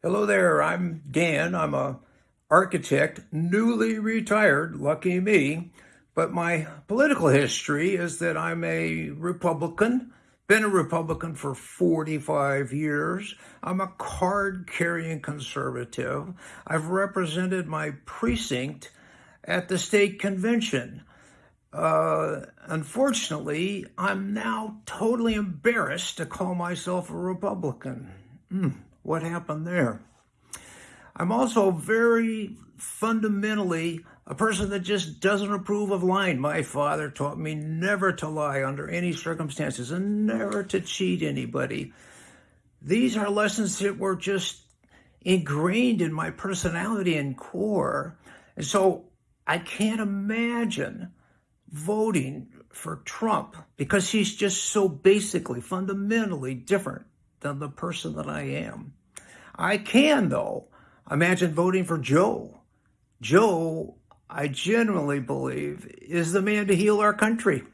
Hello there, I'm Dan. I'm a architect, newly retired, lucky me. But my political history is that I'm a Republican, been a Republican for 45 years. I'm a card-carrying conservative. I've represented my precinct at the state convention. Uh, unfortunately, I'm now totally embarrassed to call myself a Republican. Mm. What happened there? I'm also very fundamentally a person that just doesn't approve of lying. My father taught me never to lie under any circumstances and never to cheat anybody. These are lessons that were just ingrained in my personality and core. And so I can't imagine voting for Trump because he's just so basically, fundamentally different than the person that I am. I can, though, imagine voting for Joe. Joe, I genuinely believe, is the man to heal our country.